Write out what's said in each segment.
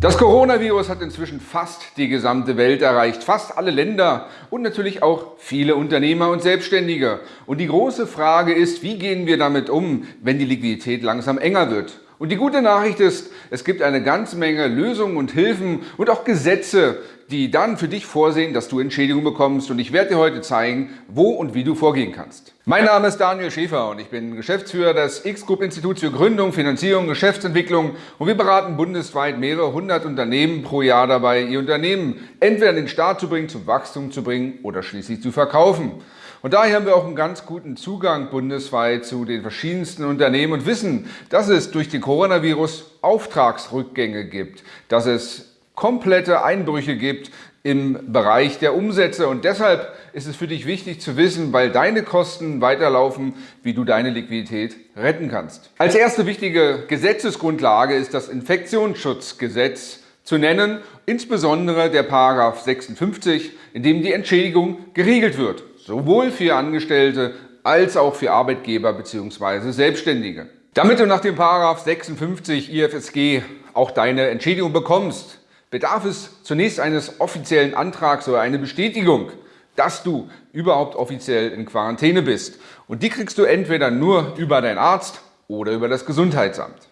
Das Coronavirus hat inzwischen fast die gesamte Welt erreicht, fast alle Länder und natürlich auch viele Unternehmer und Selbstständige. Und die große Frage ist, wie gehen wir damit um, wenn die Liquidität langsam enger wird? Und die gute Nachricht ist, es gibt eine ganze Menge Lösungen und Hilfen und auch Gesetze, die dann für dich vorsehen, dass du Entschädigung bekommst. Und ich werde dir heute zeigen, wo und wie du vorgehen kannst. Mein Name ist Daniel Schäfer und ich bin Geschäftsführer des X-Group Instituts für Gründung, Finanzierung, Geschäftsentwicklung und wir beraten bundesweit mehrere hundert Unternehmen pro Jahr dabei, ihr Unternehmen entweder in den Start zu bringen, zum Wachstum zu bringen oder schließlich zu verkaufen. Und daher haben wir auch einen ganz guten Zugang bundesweit zu den verschiedensten Unternehmen und wissen, dass es durch den Coronavirus Auftragsrückgänge gibt, dass es komplette Einbrüche gibt im Bereich der Umsätze. Und deshalb ist es für dich wichtig zu wissen, weil deine Kosten weiterlaufen, wie du deine Liquidität retten kannst. Als erste wichtige Gesetzesgrundlage ist das Infektionsschutzgesetz zu nennen, insbesondere der Paragraph 56, in dem die Entschädigung geregelt wird sowohl für Angestellte als auch für Arbeitgeber bzw. Selbstständige. Damit du nach dem 56 IFSG auch deine Entschädigung bekommst, bedarf es zunächst eines offiziellen Antrags oder eine Bestätigung, dass du überhaupt offiziell in Quarantäne bist. Und die kriegst du entweder nur über deinen Arzt oder über das Gesundheitsamt.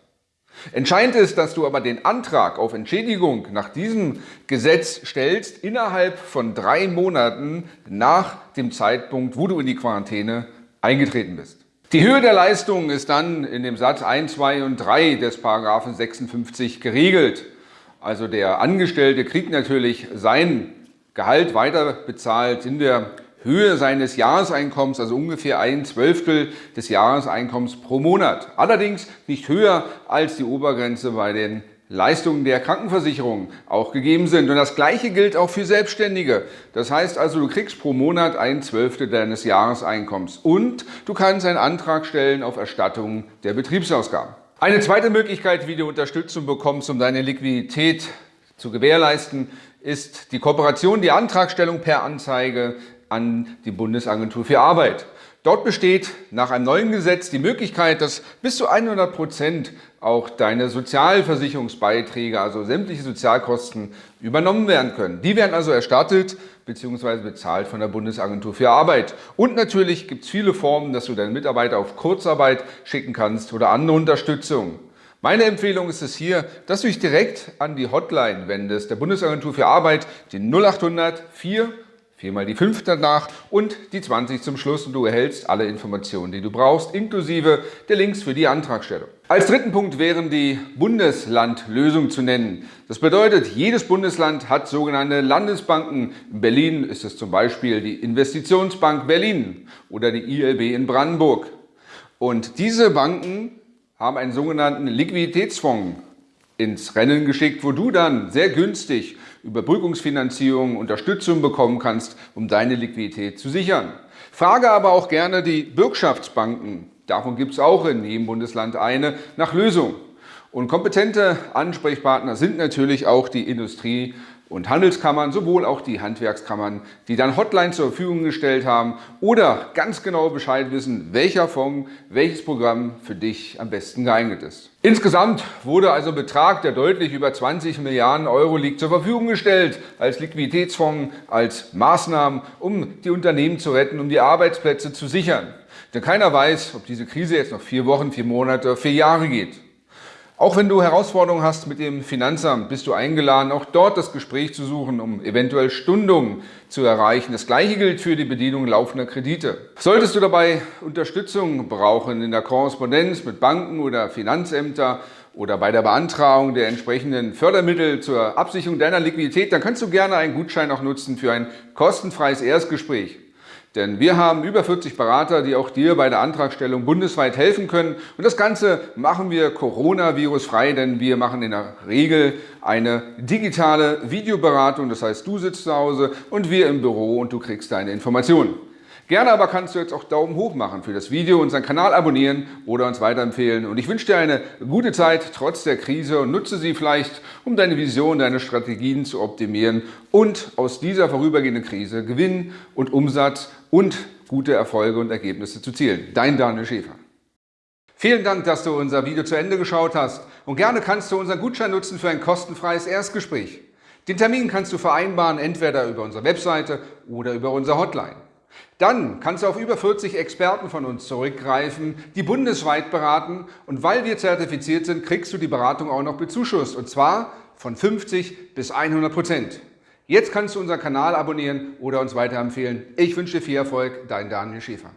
Entscheidend ist, dass du aber den Antrag auf Entschädigung nach diesem Gesetz stellst innerhalb von drei Monaten nach dem Zeitpunkt, wo du in die Quarantäne eingetreten bist. Die Höhe der Leistung ist dann in dem Satz 1, 2 und 3 des Paragraphen 56 geregelt. Also der Angestellte kriegt natürlich sein Gehalt weiter bezahlt in der Höhe seines Jahreseinkommens, also ungefähr ein Zwölftel des Jahreseinkommens pro Monat. Allerdings nicht höher als die Obergrenze bei den Leistungen der Krankenversicherung auch gegeben sind. Und das Gleiche gilt auch für Selbstständige. Das heißt also, du kriegst pro Monat ein Zwölftel deines Jahreseinkommens und du kannst einen Antrag stellen auf Erstattung der Betriebsausgaben. Eine zweite Möglichkeit, wie du Unterstützung bekommst, um deine Liquidität zu gewährleisten, ist die Kooperation, die Antragstellung per Anzeige an die Bundesagentur für Arbeit. Dort besteht nach einem neuen Gesetz die Möglichkeit, dass bis zu 100 Prozent auch deine Sozialversicherungsbeiträge, also sämtliche Sozialkosten, übernommen werden können. Die werden also erstattet bzw. bezahlt von der Bundesagentur für Arbeit. Und natürlich gibt es viele Formen, dass du deinen Mitarbeiter auf Kurzarbeit schicken kannst oder andere Unterstützung. Meine Empfehlung ist es hier, dass du dich direkt an die Hotline wendest, der Bundesagentur für Arbeit, den 0800 4 Viermal die 5 danach und die 20 zum Schluss und du erhältst alle Informationen, die du brauchst, inklusive der Links für die Antragstellung. Als dritten Punkt wären die Bundeslandlösung zu nennen. Das bedeutet, jedes Bundesland hat sogenannte Landesbanken. In Berlin ist es zum Beispiel die Investitionsbank Berlin oder die ILB in Brandenburg. Und diese Banken haben einen sogenannten Liquiditätsfonds ins Rennen geschickt, wo du dann sehr günstig Überbrückungsfinanzierung, Unterstützung bekommen kannst, um deine Liquidität zu sichern. Frage aber auch gerne die Bürgschaftsbanken, davon gibt es auch in jedem Bundesland eine, nach Lösung. Und kompetente Ansprechpartner sind natürlich auch die Industrie- und Handelskammern, sowohl auch die Handwerkskammern, die dann Hotline zur Verfügung gestellt haben oder ganz genau Bescheid wissen, welcher Fonds, welches Programm für dich am besten geeignet ist. Insgesamt wurde also Betrag, der deutlich über 20 Milliarden Euro liegt, zur Verfügung gestellt als Liquiditätsfonds, als Maßnahmen, um die Unternehmen zu retten, um die Arbeitsplätze zu sichern. Denn keiner weiß, ob diese Krise jetzt noch vier Wochen, vier Monate, vier Jahre geht. Auch wenn du Herausforderungen hast mit dem Finanzamt, bist du eingeladen, auch dort das Gespräch zu suchen, um eventuell Stundungen zu erreichen. Das Gleiche gilt für die Bedienung laufender Kredite. Solltest du dabei Unterstützung brauchen in der Korrespondenz mit Banken oder Finanzämtern oder bei der Beantragung der entsprechenden Fördermittel zur Absicherung deiner Liquidität, dann kannst du gerne einen Gutschein auch nutzen für ein kostenfreies Erstgespräch. Denn wir haben über 40 Berater, die auch dir bei der Antragstellung bundesweit helfen können. Und das Ganze machen wir Coronavirus-frei, denn wir machen in der Regel eine digitale Videoberatung. Das heißt, du sitzt zu Hause und wir im Büro und du kriegst deine Informationen. Gerne aber kannst du jetzt auch Daumen hoch machen für das Video, unseren Kanal abonnieren oder uns weiterempfehlen. Und ich wünsche dir eine gute Zeit trotz der Krise und nutze sie vielleicht, um deine Vision, deine Strategien zu optimieren und aus dieser vorübergehenden Krise Gewinn und Umsatz und gute Erfolge und Ergebnisse zu zielen. Dein Daniel Schäfer. Vielen Dank, dass du unser Video zu Ende geschaut hast und gerne kannst du unseren Gutschein nutzen für ein kostenfreies Erstgespräch. Den Termin kannst du vereinbaren, entweder über unsere Webseite oder über unsere Hotline. Dann kannst du auf über 40 Experten von uns zurückgreifen, die bundesweit beraten und weil wir zertifiziert sind, kriegst du die Beratung auch noch bezuschusst und zwar von 50 bis 100 Prozent. Jetzt kannst du unseren Kanal abonnieren oder uns weiterempfehlen. Ich wünsche dir viel Erfolg, dein Daniel Schäfer.